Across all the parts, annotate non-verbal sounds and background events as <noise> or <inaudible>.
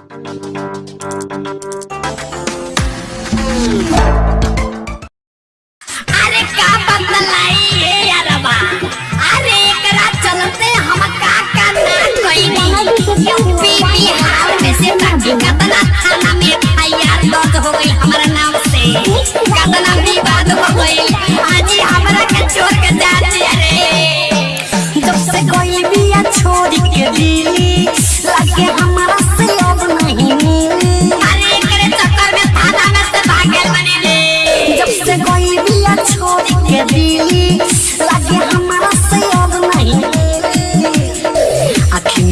अरे का बदलाई है यारबा अरे एकरा चलते हम का का ना नहीं। यूपी, बिहार में से बाकी कतना थाना में एफआईआर दर्ज हो गई।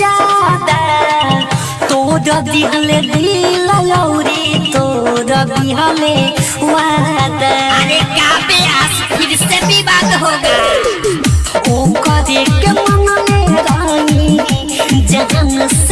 ज़्यादा तोड़ दिहले दिल लौरी तोड़ दिहले वादा अरे का फिर से विवाद होगा। ओ करे के मन से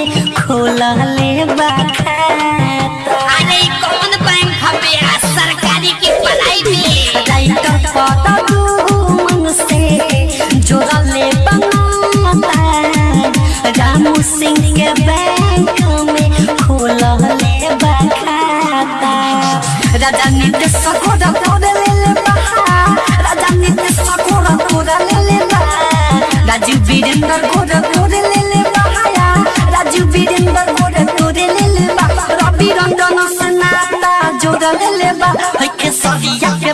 सिंह के बैंक में खोलले बा खाता राजा नितेश सकोरा तोड़ ले ले राजा नितेश सकोरा ले ले राजू वीरेंद्र गोरा तोड़ ले ले राजू वीरेंद्र गोरा तोड़ ले ले रवि रंजन से नाता जोड़ ले ले सरिया के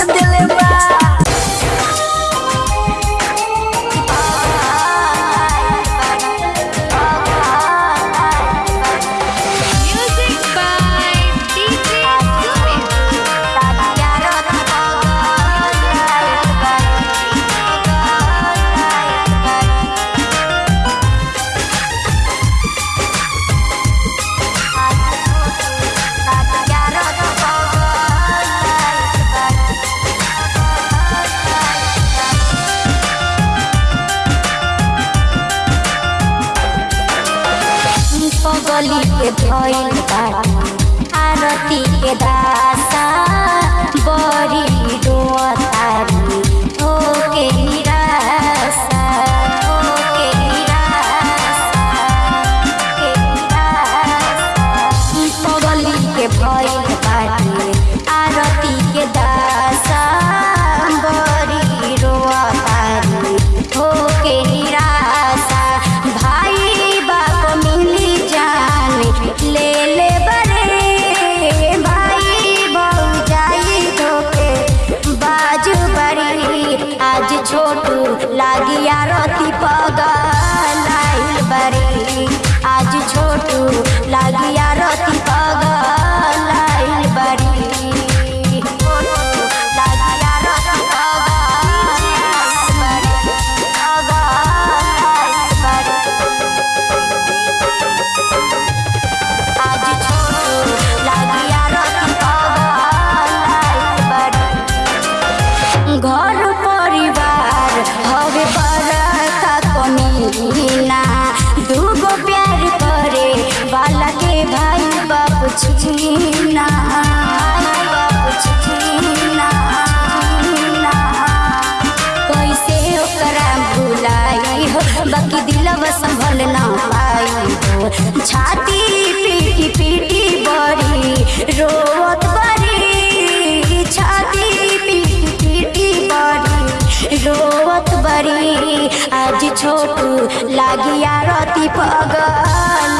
लागिया रति पगल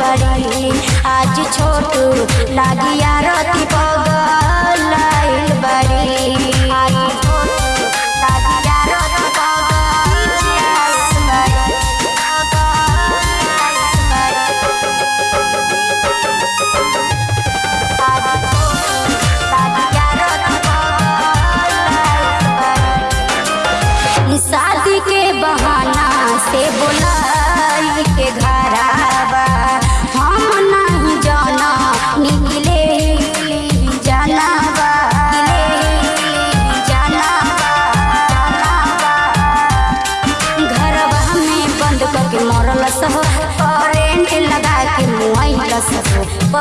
बड़ी आज छोटू लागिया रति पगल बड़ी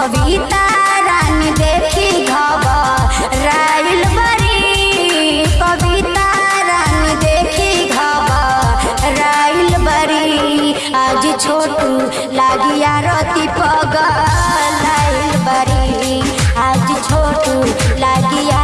बबीता रानी देखी घबराइल बरी बबीता रानी देखी घबराइल बरी, आज छोटू लागिया रति पगल बरी, आज छोटू लागिया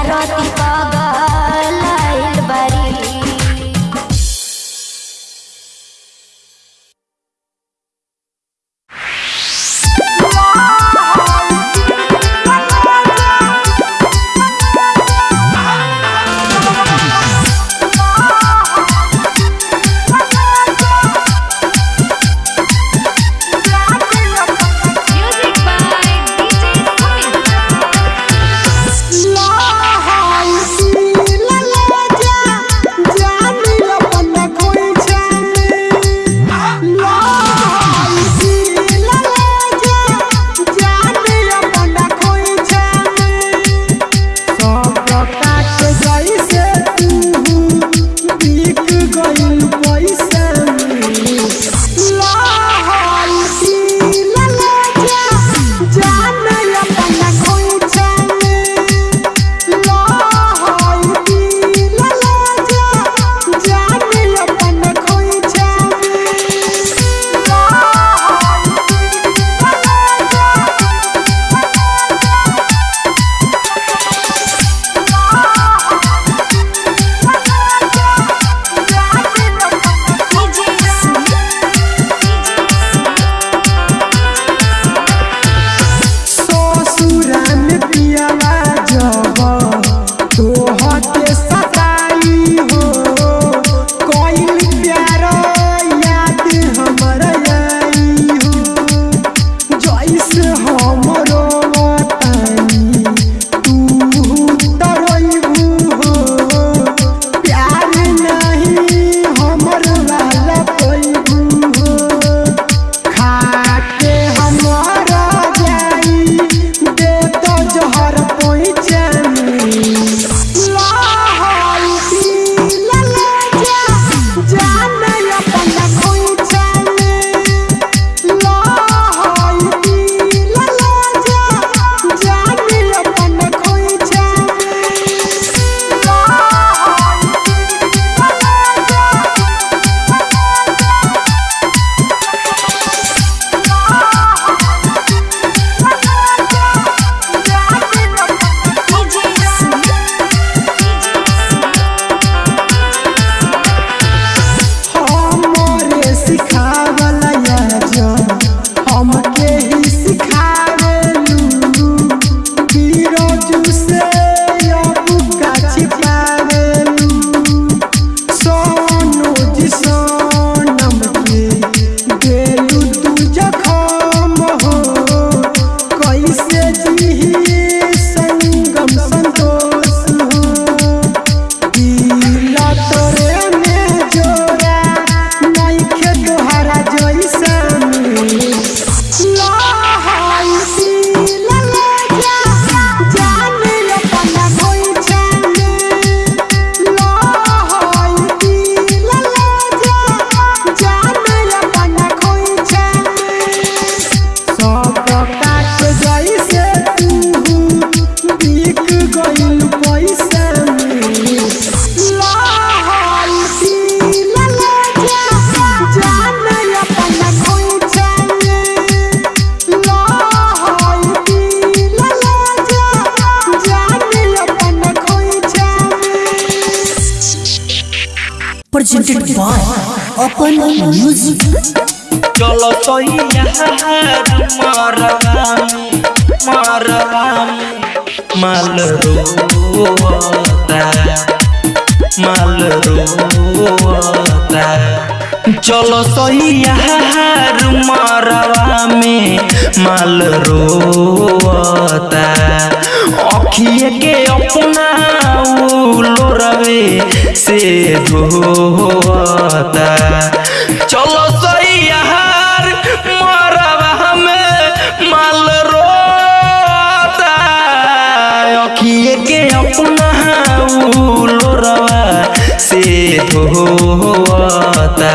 नहीं Open म्यूज़िक चलो तो माल रोता माल रोता चलो सैया मारवा में माल रोता अखिए के अपना लोरवे से धोता चलो सही से धोता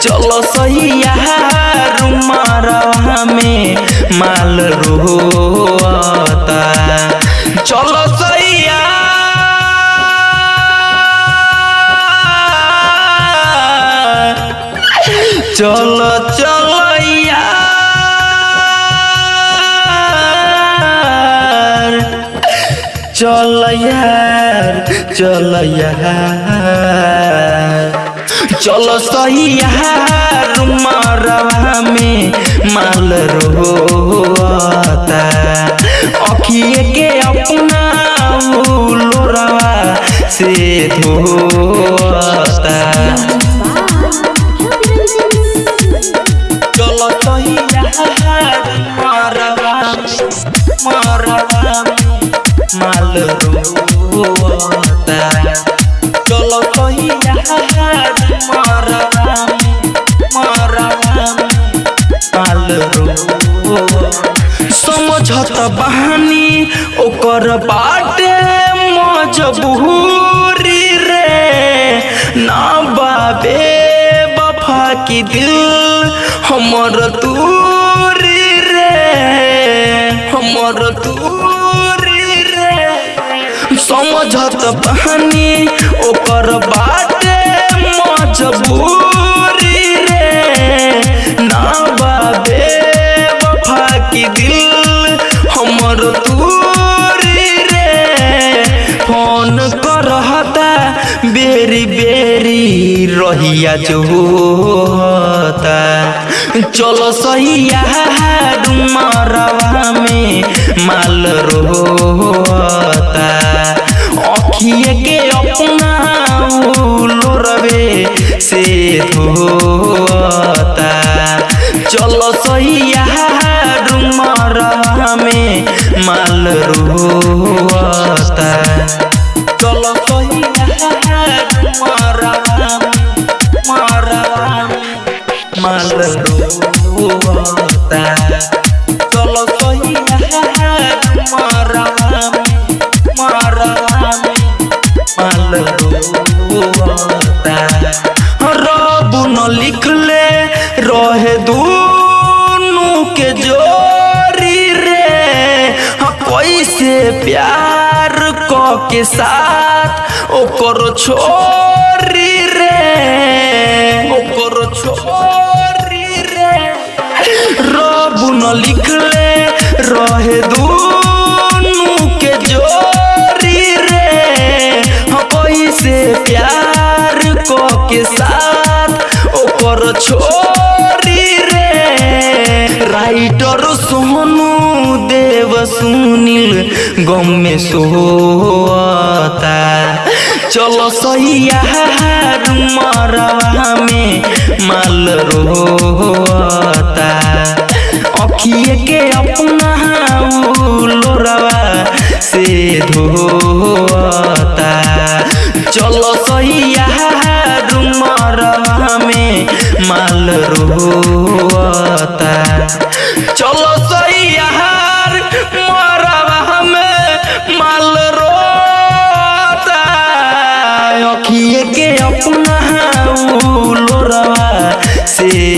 चलो सही यार मारवा में माल रोता। चलो सही यार। चलो चलो। चल यार चल यार। सही यार मरवा में माल रोता अखिए के अपना लोरवा से धोता चलो सही यार मरवा मरवा बहानी ओकर बाटे मजबूरी रे। ना बाबे, बफा की दिल हमर दूरी रे। हमर रे समझत बहानी, ओकर बाटे मजबूरी रे। ना बाबे वफा की दिल हमर दूरी रे। फ़ोन करहता, बेरी बेरी रहिया जो होता। चलो सही मरवा में माल रोता अखिए के अपना लोरवे से धोता। चलो सही यार में माल रोता चलो सही में माल प्यार को के साथ ओकर छोरी सुनील, गम में सोता चलो सही यार मरवा में माल रोता अखिए के अपना लोरवा से धोता चलो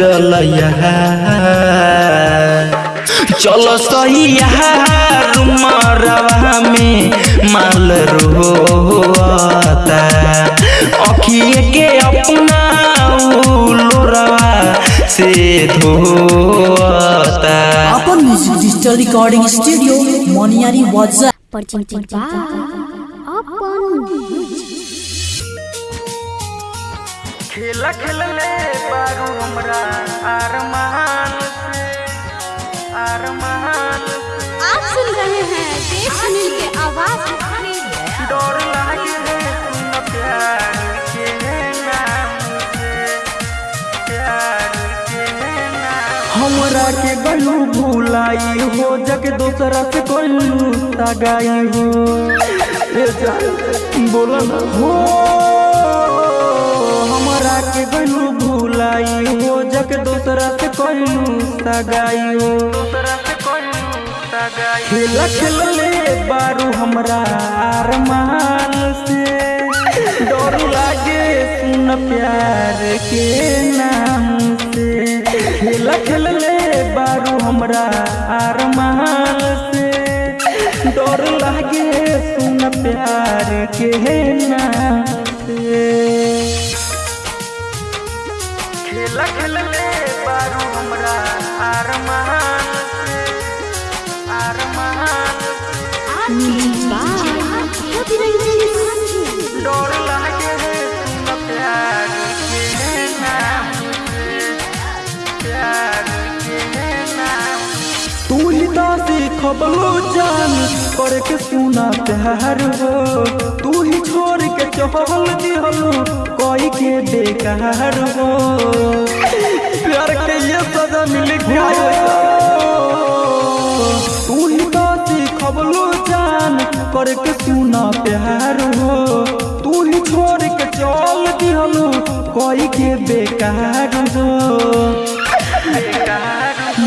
चल चल सही यार में माल रोता अखिए के अपना लोरवा से धोता अपन music digital recording studio Moniyari वाजा खेला खेलले बारू हमरा अरमान से अरमान से। आप सुन रहे हैं देव सुनील के आवाज़ डर लागे है सुन प्यार के नाम से प्यार के नाम हमरा के गलू भुलाई हो जग दूसरा से कोई सगाई हो। <laughs> ए जान बोला ना। हो। गलू भुलाई, हो जग दूसरा से कोई सगाई। हो सगाई खेला बारू हमरा अरमान से। डर लागे सुन प्यार के नाम से। खेला खेलले बारू हमरा अरमान से। डर लागे सुन प्यार के नाम से। बारू सीखबलो जान करके सुना प्यार हो। तू ही छोड़ के चहल दिहलो कोई के बेकार हो। प्यार के ये सजा मिल गया तू ही तो सीखबलो जान करके सुना प्यार हो। तू ही छोड़ के चल दिहलो कोई के बेकार हो।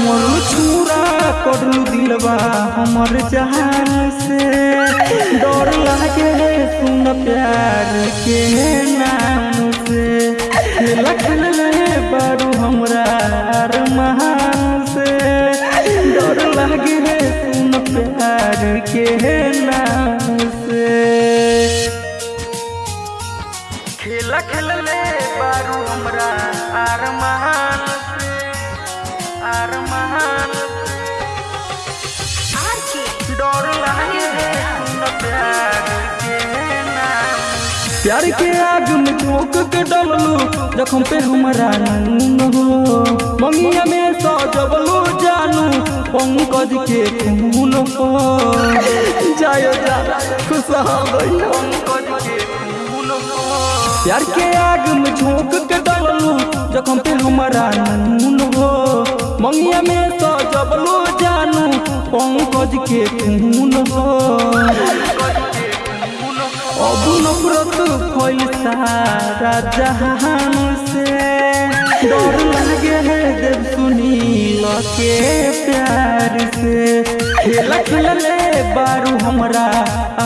मोर छुरा करलू दिलवा हमर जहान से। डर लागे सुन प्यार के नाम से। लखन बारू हमरा अरमान से। डर लागे सुन प्यार के नाम से। खेला बारू हमरा अरमान से। अरमान डर लागे सुन प्यार के आग में झोंक के डललू जखम पे हमरा नून हो। मंगिया में सजबलू जानू पंकज के खून हो। जायो जा खुशहाल पंकज प्यार के आग में झोंक के डलू जखम पे हमारा नून हो। मंगिया में सजबलू जानू पंकज के खून हो। अब नफरत फैल सारा जहान से। डर लगे है देव सुनील के प्यार से। खेला खेलले बारू हमरा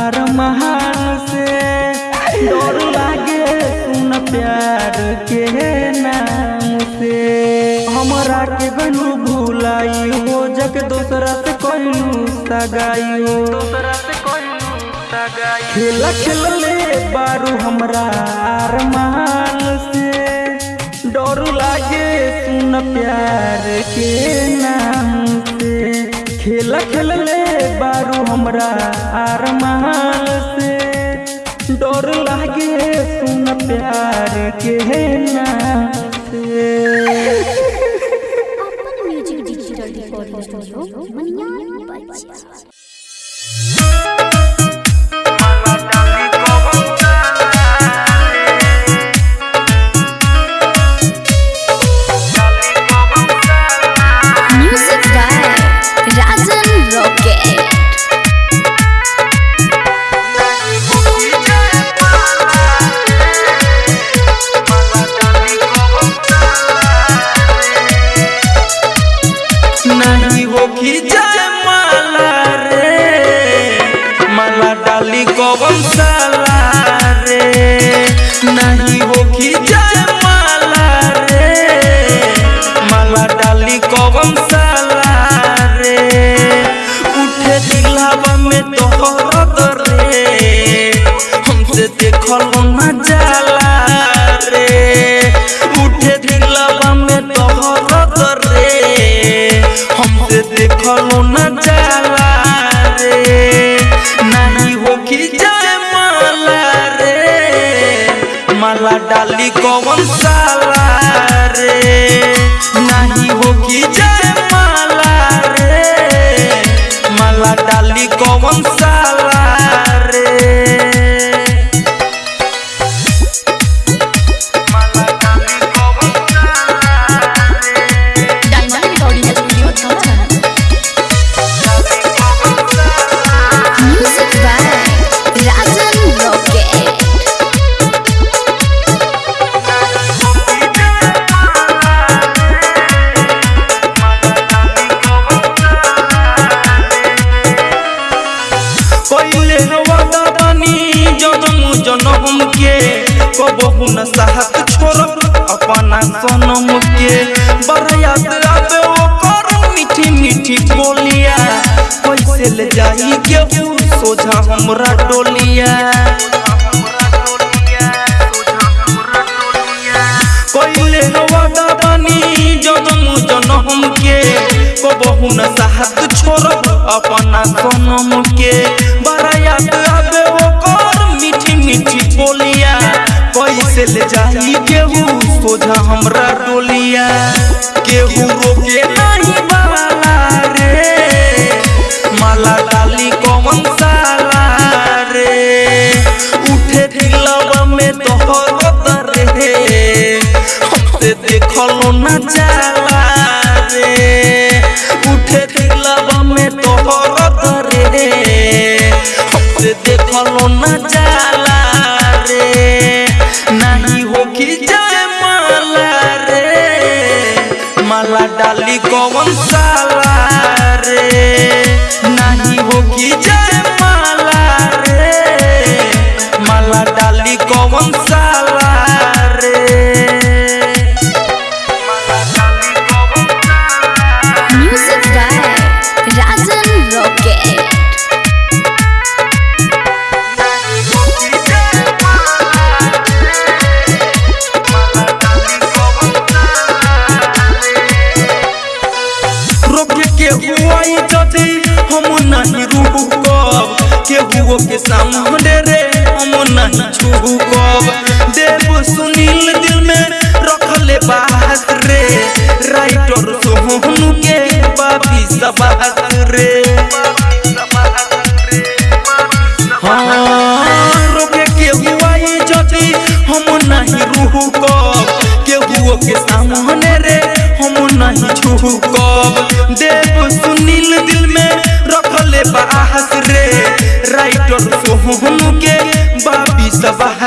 अरमान से। डर लागे सुन प्यार के नाम से। गलू भुलाई हो जग दूसरा से कोई सगाई हो कोई खेला खेलले बारू हमरा अरमान से। डर लागे सुन प्यार के नाम से। खेला खेलले बारू हमरा अरमान से। डर लागे सुन प्यार के नाम से। कैसे ले जाई सोझा हमरा डोलिया। कइले जनम जनम के। कबहू न साहत छोड़ब अपना सनम के। मीठी मीठी बोलिया। कैसे ले जाई सोझा हमरा डोलिया। केहू रोके नहीं वाला रे माला डाली कौन साला रे। उठे दिलवा में तोहर रे। हमसे देखलो ना जाला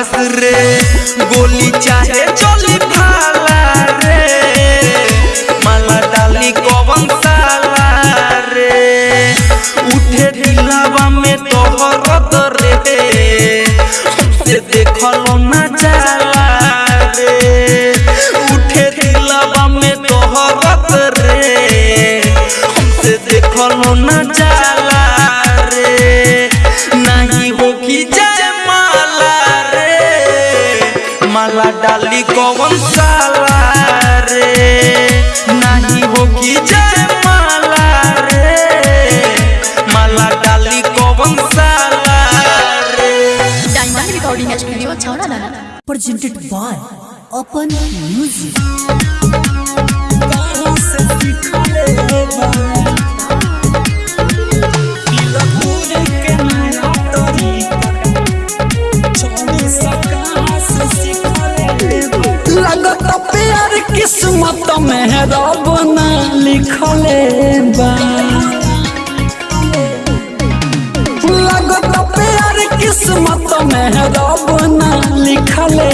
सबहस रे गोली डाली कौन साला रे? नहीं हो कि जय माला रे? माला डाली कौन साला रे? Diamond recording by Open Music. लगत किस्मत में रब ना लिखले प्यार किस्मत में रब ना लिखले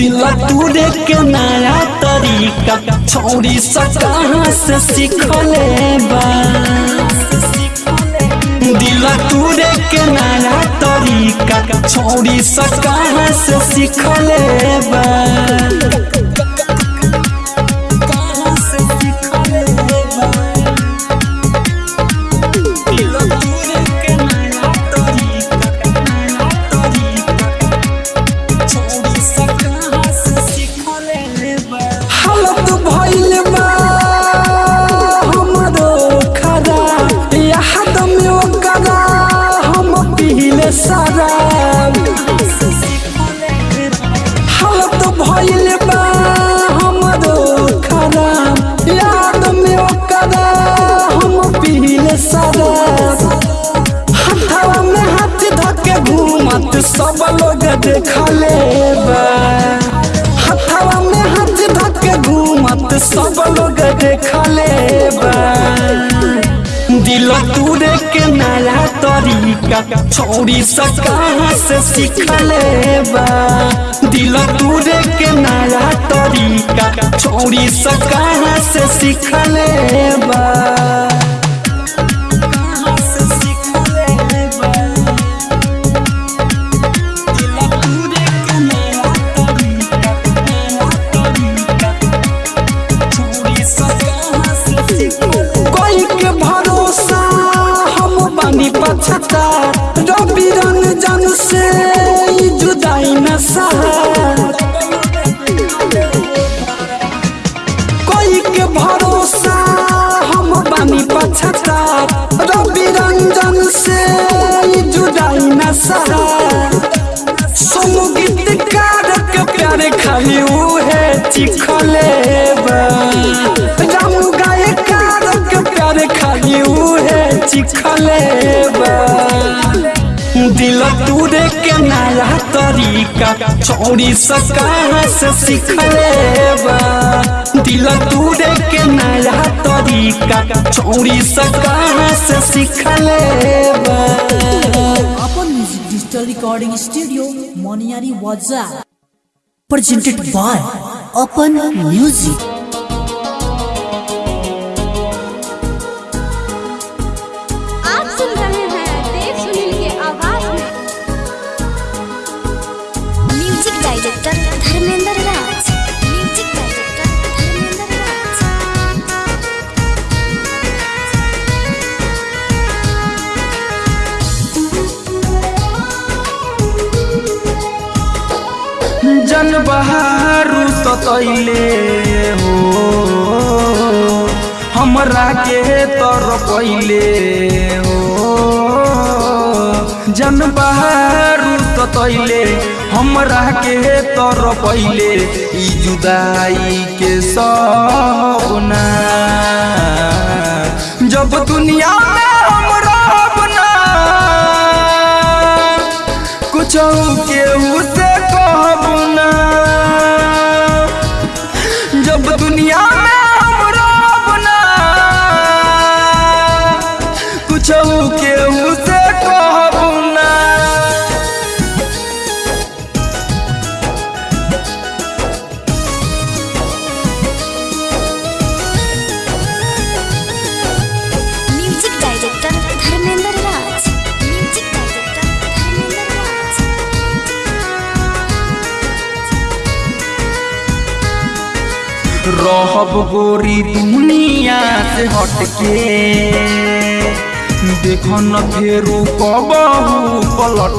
दिल तूरे के नया तरीका, छौरी सा कहाँ से सीखले दिल तूरे के नया तरीका, छौरी सा कहाँ से सीखले बा। सब लोग देखले बा हथवा में हाथ धके घूमत सब लोग देखले बा दिल तूरे के नया तरीका, छोड़ी सा कहाँ से सीखले बा दिल तूरे के नया तरीका, छोड़ी सा कहाँ से सीखले बा पछता रवि रंजन से जुदाई न कोई के भरोसा हम बानी पछता रवि रंजन से जुदाई न गीतकार के प्यारे खाली उहे चिखले बा। रामू गायकार के प्यारे खाली उहे चिखले बा। दिल तूरे के नया तरीका चौड़ी सा से सीखले दिल तूरे के नया तरीका चौड़ी सा से सीखले अपन music digital recording studio Moniyari वाजा presented by Open Music. बहारू सतैले हो। हमरा के तर पहिले हो। जन बहारू सतैले हमरा के तर पहिले जुदाई के सपना। जब दुनिया में हम रहब कुछ से कहब जब दुनिया से हटके। देखो न फेरू कबहू पलट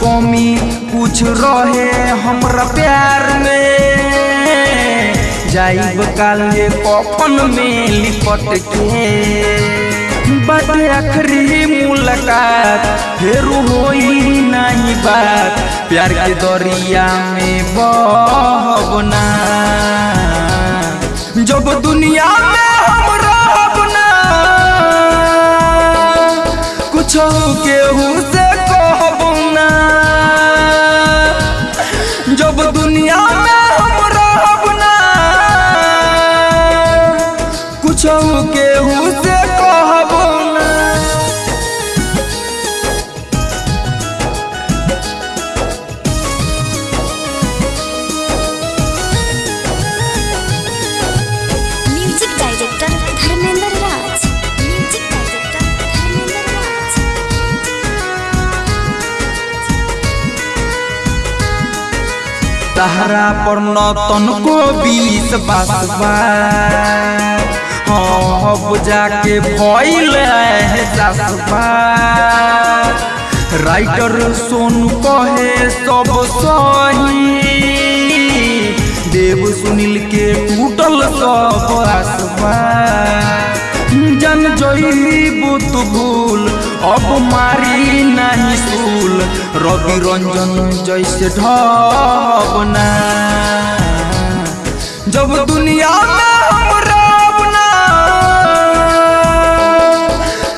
कमी कुछ रहे हमरा प्यार में। जाइब काले कफन में लिपट के बाटे मुलाकात, फिर होई नहीं बात। प्यार के दरिया में बहबना जब दुनिया में हम रहब ना कुछ केहू से पर न तनको बीस बासबा हाँ सासबा राइटर सोनू कहे सब सही। देव सुनील के टूटल सब जन जईबू तू भूल अब मारी नहीं सूल। रंजन जैसे ढबना जब दुनिया में हम रबना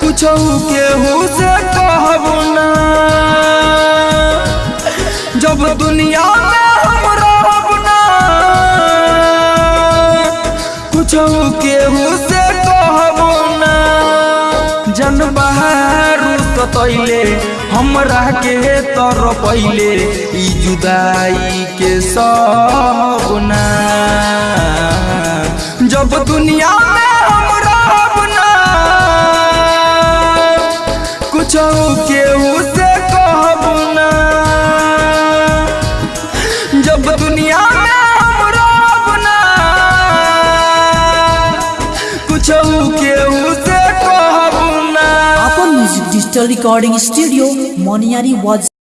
कुछ केहू से कहबो ना जब दुनिया में हम रबना कुछ केहू से कहबो ना जन बहारू सतैले हमरा के तर पहले ई जुदाई के सपना जब दुनिया से कहबो ना अपन म्यूज़िक